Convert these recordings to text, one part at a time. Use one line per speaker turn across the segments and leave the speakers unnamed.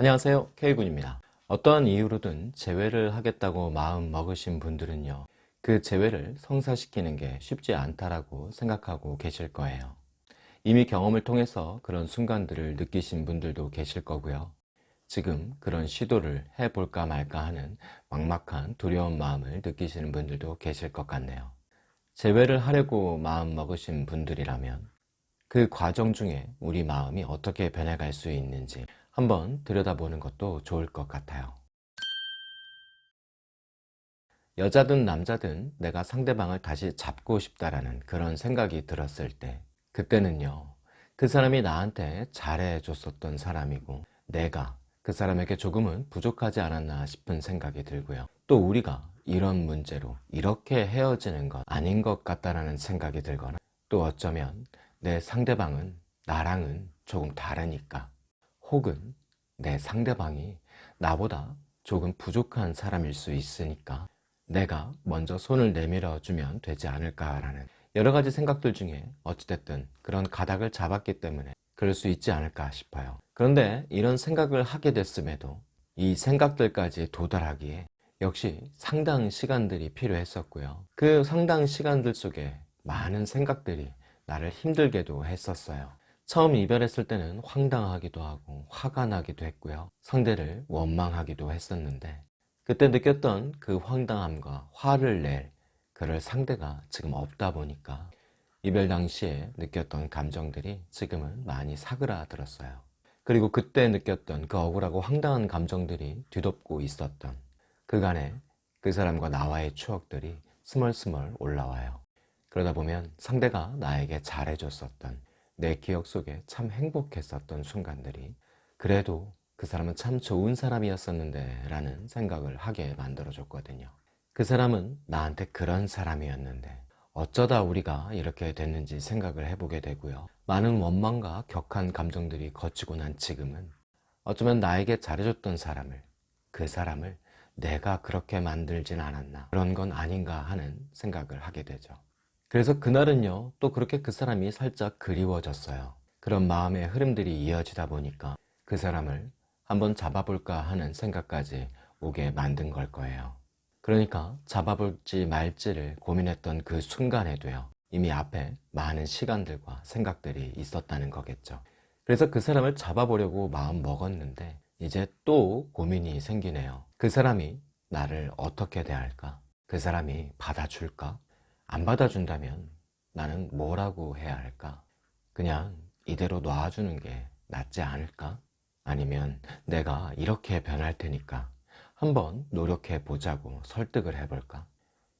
안녕하세요. K군입니다. 어떠한 이유로든 재회를 하겠다고 마음 먹으신 분들은요 그 재회를 성사시키는 게 쉽지 않다라고 생각하고 계실 거예요. 이미 경험을 통해서 그런 순간들을 느끼신 분들도 계실 거고요. 지금 그런 시도를 해볼까 말까 하는 막막한 두려운 마음을 느끼시는 분들도 계실 것 같네요. 재회를 하려고 마음 먹으신 분들이라면 그 과정 중에 우리 마음이 어떻게 변해갈 수 있는지 한번 들여다보는 것도 좋을 것 같아요. 여자든 남자든 내가 상대방을 다시 잡고 싶다라는 그런 생각이 들었을 때 그때는요 그 사람이 나한테 잘해줬었던 사람이고 내가 그 사람에게 조금은 부족하지 않았나 싶은 생각이 들고요. 또 우리가 이런 문제로 이렇게 헤어지는 건 아닌 것 같다라는 생각이 들거나 또 어쩌면 내 상대방은 나랑은 조금 다르니까 혹은 내 상대방이 나보다 조금 부족한 사람일 수 있으니까 내가 먼저 손을 내밀어 주면 되지 않을까라는 여러 가지 생각들 중에 어찌됐든 그런 가닥을 잡았기 때문에 그럴 수 있지 않을까 싶어요. 그런데 이런 생각을 하게 됐음에도 이 생각들까지 도달하기에 역시 상당 시간들이 필요했었고요. 그 상당 시간들 속에 많은 생각들이 나를 힘들게도 했었어요 처음 이별했을 때는 황당하기도 하고 화가 나기도 했고요. 상대를 원망하기도 했었는데 그때 느꼈던 그 황당함과 화를 낼 그럴 상대가 지금 없다 보니까 이별 당시에 느꼈던 감정들이 지금은 많이 사그라들었어요. 그리고 그때 느꼈던 그 억울하고 황당한 감정들이 뒤덮고 있었던 그간의 그 사람과 나와의 추억들이 스멀스멀 올라와요. 그러다 보면 상대가 나에게 잘해줬었던 내 기억 속에 참 행복했었던 순간들이 그래도 그 사람은 참 좋은 사람이었었는데 라는 생각을 하게 만들어 줬거든요. 그 사람은 나한테 그런 사람이었는데 어쩌다 우리가 이렇게 됐는지 생각을 해보게 되고요. 많은 원망과 격한 감정들이 거치고 난 지금은 어쩌면 나에게 잘해줬던 사람을 그 사람을 내가 그렇게 만들진 않았나 그런 건 아닌가 하는 생각을 하게 되죠 그래서 그날은요 또 그렇게 그 사람이 살짝 그리워졌어요 그런 마음의 흐름들이 이어지다 보니까 그 사람을 한번 잡아볼까 하는 생각까지 오게 만든 걸 거예요 그러니까 잡아볼지 말지를 고민했던 그 순간에도요 이미 앞에 많은 시간들과 생각들이 있었다는 거겠죠 그래서 그 사람을 잡아보려고 마음 먹었는데 이제 또 고민이 생기네요 그 사람이 나를 어떻게 대할까? 그 사람이 받아줄까? 안 받아준다면 나는 뭐라고 해야 할까? 그냥 이대로 놔주는 게 낫지 않을까? 아니면 내가 이렇게 변할 테니까 한번 노력해 보자고 설득을 해볼까?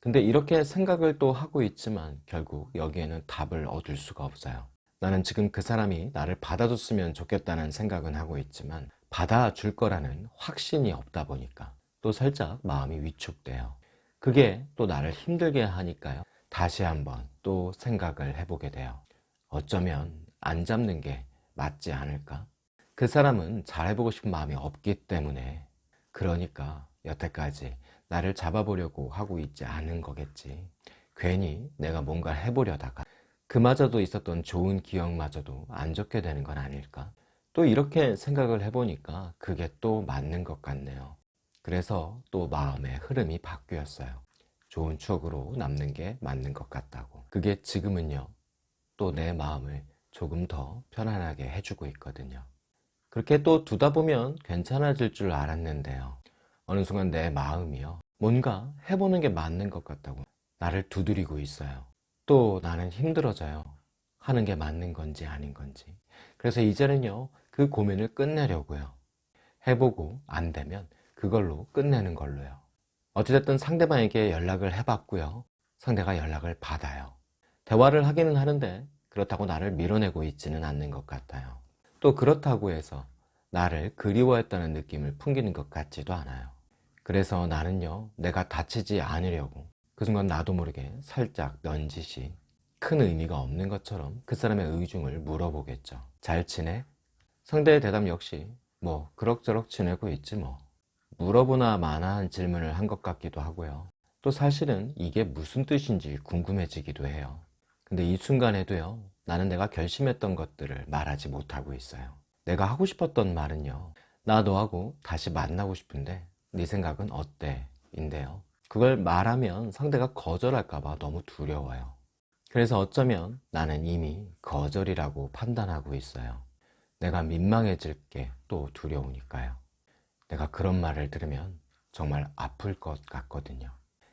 근데 이렇게 생각을 또 하고 있지만 결국 여기에는 답을 얻을 수가 없어요 나는 지금 그 사람이 나를 받아줬으면 좋겠다는 생각은 하고 있지만 받아줄 거라는 확신이 없다 보니까 또 살짝 마음이 위축돼요 그게 또 나를 힘들게 하니까요 다시 한번 또 생각을 해보게 돼요. 어쩌면 안 잡는 게 맞지 않을까? 그 사람은 잘해보고 싶은 마음이 없기 때문에. 그러니까 여태까지 나를 잡아보려고 하고 있지 않은 거겠지. 괜히 내가 뭔가 해보려다가 그마저도 있었던 좋은 기억마저도 안 좋게 되는 건 아닐까? 또 이렇게 생각을 해보니까 그게 또 맞는 것 같네요. 그래서 또 마음의 흐름이 바뀌었어요 좋은 추억으로 남는 게 맞는 것 같다고. 그게 지금은요 또 내 마음을 조금 더 편안하게 해주고 있거든요. 그렇게 또 두다 보면 괜찮아질 줄 알았는데요. 어느 순간 내 마음이요 뭔가 해보는 게 맞는 것 같다고 나를 두드리고 있어요. 또 나는 힘들어져요. 하는 게 맞는 건지 아닌 건지. 그래서 이제는요 그 고민을 끝내려고요. 해보고 안 되면 그걸로 끝내는 걸로요 어찌됐든 상대방에게 연락을 해봤고요. 상대가 연락을 받아요. 대화를 하기는 하는데 그렇다고 나를 밀어내고 있지는 않는 것 같아요. 또 그렇다고 해서 나를 그리워했다는 느낌을 풍기는 것 같지도 않아요. 그래서 나는요 내가 다치지 않으려고 그 순간 나도 모르게 살짝 넌짓이 큰 의미가 없는 것처럼 그 사람의 의중을 물어보겠죠. 잘 지내? 상대의 대답 역시 뭐 그럭저럭 지내고 있지 뭐 물어보나 마나한 질문을 한 것 같기도 하고요 또 사실은 이게 무슨 뜻인지 궁금해지기도 해요 근데 이 순간에도요 나는 내가 결심했던 것들을 말하지 못하고 있어요 내가 하고 싶었던 말은요 나 너하고 다시 만나고 싶은데 네 생각은 어때? 인데요. 그걸 말하면 상대가 거절할까봐 너무 두려워요. 그래서 어쩌면 나는 이미 거절이라고 판단하고 있어요. 내가 민망해질 게 또 두려우니까요. 내가 그런 말을 들으면 정말 아플 것 같거든요.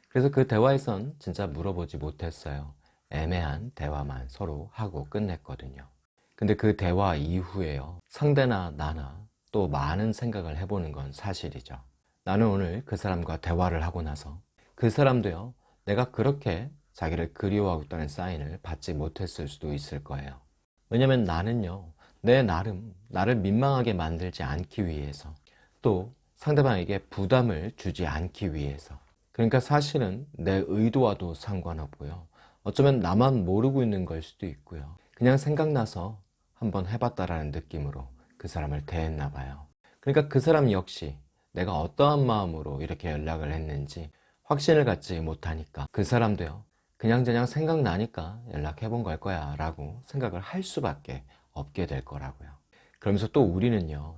그래서 그 대화에선 진짜 물어보지 못했어요. 애매한 대화만 서로 하고 끝냈거든요. 근데 그 대화 이후에요. 상대나 나나 또 많은 생각을 해보는 건 사실이죠. 나는 오늘 그 사람과 대화를 하고 나서 그 사람도요. 내가 그렇게 자기를 그리워하고 있다는 사인을 받지 못했을 수도 있을 거예요. 왜냐면 나는요. 내 나름 나를 민망하게 만들지 않기 위해서 또 상대방에게 부담을 주지 않기 위해서 그러니까 사실은 내 의도와도 상관없고요. 어쩌면 나만 모르고 있는 걸 수도 있고요. 그냥 생각나서 한번 해봤다라는 느낌으로 그 사람을 대했나 봐요. 그러니까 그 사람 역시 내가 어떠한 마음으로 이렇게 연락을 했는지 확신을 갖지 못하니까 그 사람도요. 그냥저냥 생각나니까 연락해 본 걸 거야 라고 생각을 할 수밖에 없게 될 거라고요. 그러면서 또 우리는요.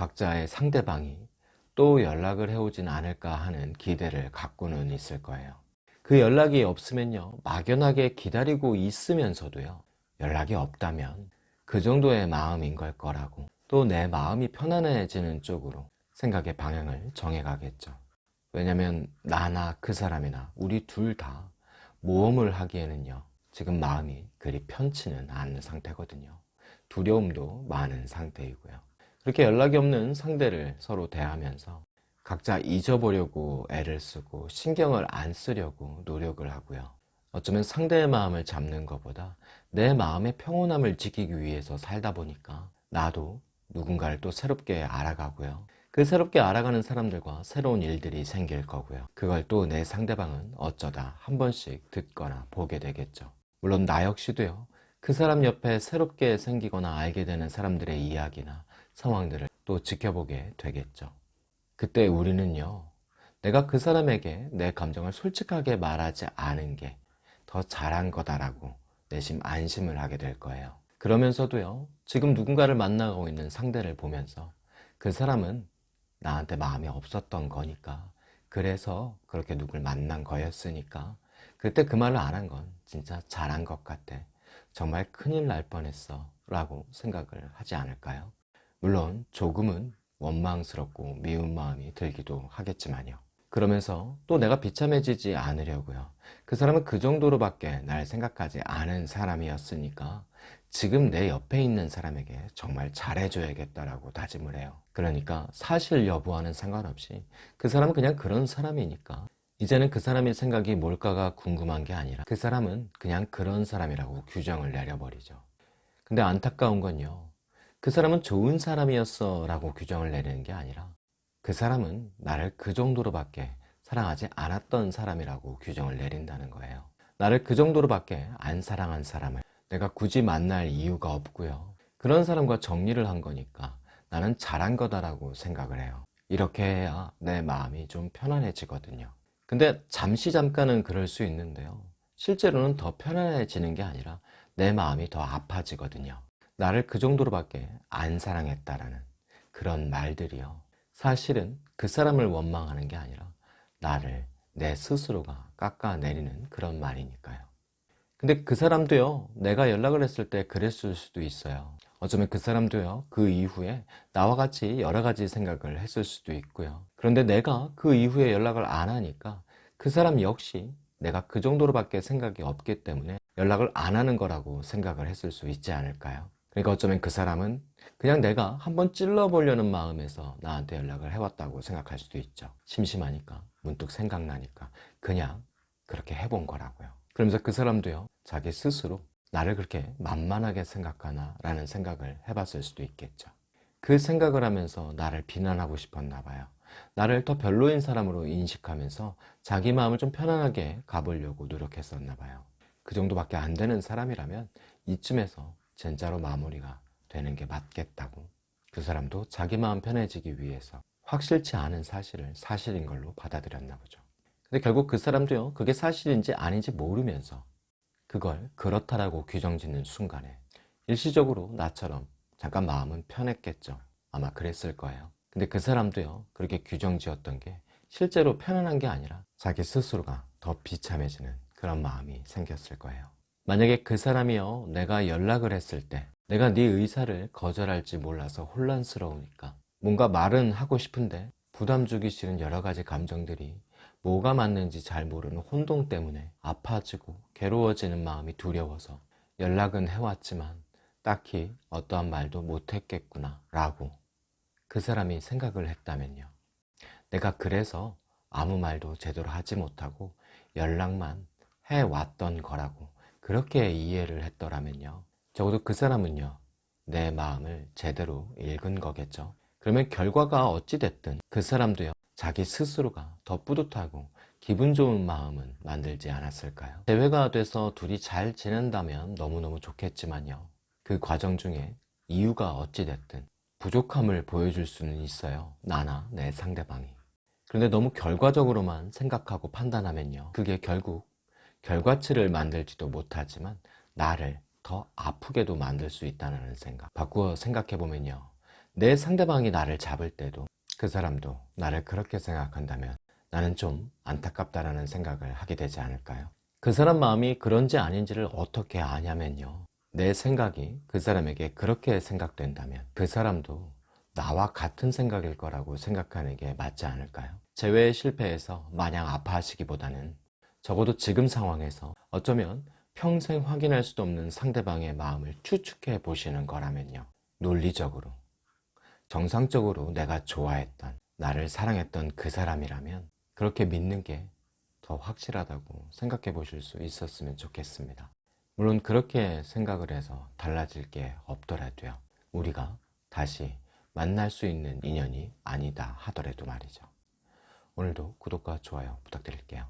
각자의 상대방이 또 연락을 해오진 않을까 하는 기대를 갖고는 있을 거예요. 그 연락이 없으면요. 막연하게 기다리고 있으면서도요. 연락이 없다면 그 정도의 마음인 걸 거라고 또 내 마음이 편안해지는 쪽으로 생각의 방향을 정해가겠죠. 왜냐면 나나 그 사람이나 우리 둘 다 모험을 하기에는요. 지금 마음이 그리 편치는 않은 상태거든요. 두려움도 많은 상태이고요. 그렇게 연락이 없는 상대를 서로 대하면서 각자 잊어보려고 애를 쓰고 신경을 안 쓰려고 노력을 하고요. 어쩌면 상대의 마음을 잡는 것보다 내 마음의 평온함을 지키기 위해서 살다 보니까 나도 누군가를 또 새롭게 알아가고요. 그 새롭게 알아가는 사람들과 새로운 일들이 생길 거고요. 그걸 또 내 상대방은 어쩌다 한 번씩 듣거나 보게 되겠죠. 물론 나 역시도요. 그 사람 옆에 새롭게 생기거나 알게 되는 사람들의 이야기나 상황들을 또 지켜보게 되겠죠. 그때 우리는요. 내가 그 사람에게 내 감정을 솔직하게 말하지 않은 게 더 잘한 거다라고 내심 안심을 하게 될 거예요. 그러면서도요. 지금 누군가를 만나고 있는 상대를 보면서 그 사람은 나한테 마음이 없었던 거니까 그래서 그렇게 누굴 만난 거였으니까 그때 그 말을 안 한 건 진짜 잘한 것 같아 정말 큰일 날 뻔했어 라고 생각을 하지 않을까요? 물론 조금은 원망스럽고 미운 마음이 들기도 하겠지만요 그러면서 또 내가 비참해지지 않으려고요 그 사람은 그 정도로밖에 날 생각하지 않은 사람이었으니까 지금 내 옆에 있는 사람에게 정말 잘해줘야겠다라고 다짐을 해요. 그러니까 사실 여부와는 상관없이 그 사람은 그냥 그런 사람이니까 이제는 그 사람의 생각이 뭘까가 궁금한 게 아니라 그 사람은 그냥 그런 사람이라고 규정을 내려버리죠. 근데 안타까운 건요. 그 사람은 좋은 사람이었어 라고 규정을 내리는 게 아니라 그 사람은 나를 그 정도로밖에 사랑하지 않았던 사람이라고 규정을 내린다는 거예요. 나를 그 정도로밖에 안 사랑한 사람을 내가 굳이 만날 이유가 없고요. 그런 사람과 정리를 한 거니까 나는 잘한 거다라고 생각을 해요. 이렇게 해야 내 마음이 좀 편안해지거든요. 근데 잠시 잠깐은 그럴 수 있는데요. 실제로는 더 편안해지는 게 아니라 내 마음이 더 아파지거든요. 나를 그 정도로밖에 안 사랑했다라는 그런 말들이요. 사실은 그 사람을 원망하는 게 아니라 나를 내 스스로가 깎아내리는 그런 말이니까요. 근데 그 사람도요, 내가 연락을 했을 때 그랬을 수도 있어요. 어쩌면 그 사람도요, 그 이후에 나와 같이 여러 가지 생각을 했을 수도 있고요. 그런데 내가 그 이후에 연락을 안 하니까 그 사람 역시 내가 그 정도로밖에 생각이 없기 때문에 연락을 안 하는 거라고 생각을 했을 수 있지 않을까요? 그러니까 어쩌면 그 사람은 그냥 내가 한번 찔러보려는 마음에서 나한테 연락을 해왔다고 생각할 수도 있죠. 심심하니까, 문득 생각나니까 그냥 그렇게 해본 거라고요. 그러면서 그 사람도요, 자기 스스로 나를 그렇게 만만하게 생각하나 라는 생각을 해봤을 수도 있겠죠. 그 생각을 하면서 나를 비난하고 싶었나 봐요. 나를 더 별로인 사람으로 인식하면서 자기 마음을 좀 편안하게 가보려고 노력했었나 봐요. 그 정도밖에 안 되는 사람이라면 이쯤에서 진짜로 마무리가 되는 게 맞겠다고 그 사람도 자기 마음 편해지기 위해서 확실치 않은 사실을 사실인 걸로 받아들였나 보죠. 근데 결국 그 사람도요, 그게 사실인지 아닌지 모르면서 그걸 그렇다라고 규정짓는 순간에 일시적으로 나처럼 잠깐 마음은 편했겠죠. 아마 그랬을 거예요. 근데 그 사람도요, 그렇게 규정 지었던 게 실제로 편안한 게 아니라 자기 스스로가 더 비참해지는 그런 마음이 생겼을 거예요. 만약에 그 사람이요, 내가 연락을 했을 때 내가 네 의사를 거절할지 몰라서 혼란스러우니까 뭔가 말은 하고 싶은데 부담 주기 싫은 여러 가지 감정들이 뭐가 맞는지 잘 모르는 혼동 때문에 아파지고 괴로워지는 마음이 두려워서 연락은 해왔지만 딱히 어떠한 말도 못했겠구나 라고 그 사람이 생각을 했다면요. 내가 그래서 아무 말도 제대로 하지 못하고 연락만 해왔던 거라고 그렇게 이해를 했더라면요. 적어도 그 사람은요. 내 마음을 제대로 읽은 거겠죠. 그러면 결과가 어찌 됐든 그 사람도요. 자기 스스로가 더 뿌듯하고 기분 좋은 마음은 만들지 않았을까요? 대회가 돼서 둘이 잘 지낸다면 너무너무 좋겠지만요. 그 과정 중에 이유가 어찌 됐든 부족함을 보여줄 수는 있어요. 나나 내 상대방이. 그런데 너무 결과적으로만 생각하고 판단하면요. 그게 결국 결과치를 만들지도 못하지만 나를 더 아프게도 만들 수 있다는 생각. 바꾸어 생각해보면요. 내 상대방이 나를 잡을 때도 그 사람도 나를 그렇게 생각한다면 나는 좀 안타깝다라는 생각을 하게 되지 않을까요? 그 사람 마음이 그런지 아닌지를 어떻게 아냐면요. 내 생각이 그 사람에게 그렇게 생각된다면 그 사람도 나와 같은 생각일 거라고 생각하는 게 맞지 않을까요? 재회에 실패해서 마냥 아파하시기보다는 적어도 지금 상황에서 어쩌면 평생 확인할 수도 없는 상대방의 마음을 추측해 보시는 거라면요. 논리적으로, 정상적으로 내가 좋아했던, 나를 사랑했던 그 사람이라면 그렇게 믿는 게 더 확실하다고 생각해 보실 수 있었으면 좋겠습니다. 물론 그렇게 생각을 해서 달라질 게 없더라도요. 우리가 다시 만날 수 있는 인연이 아니다 하더라도 말이죠. 오늘도 구독과 좋아요 부탁드릴게요.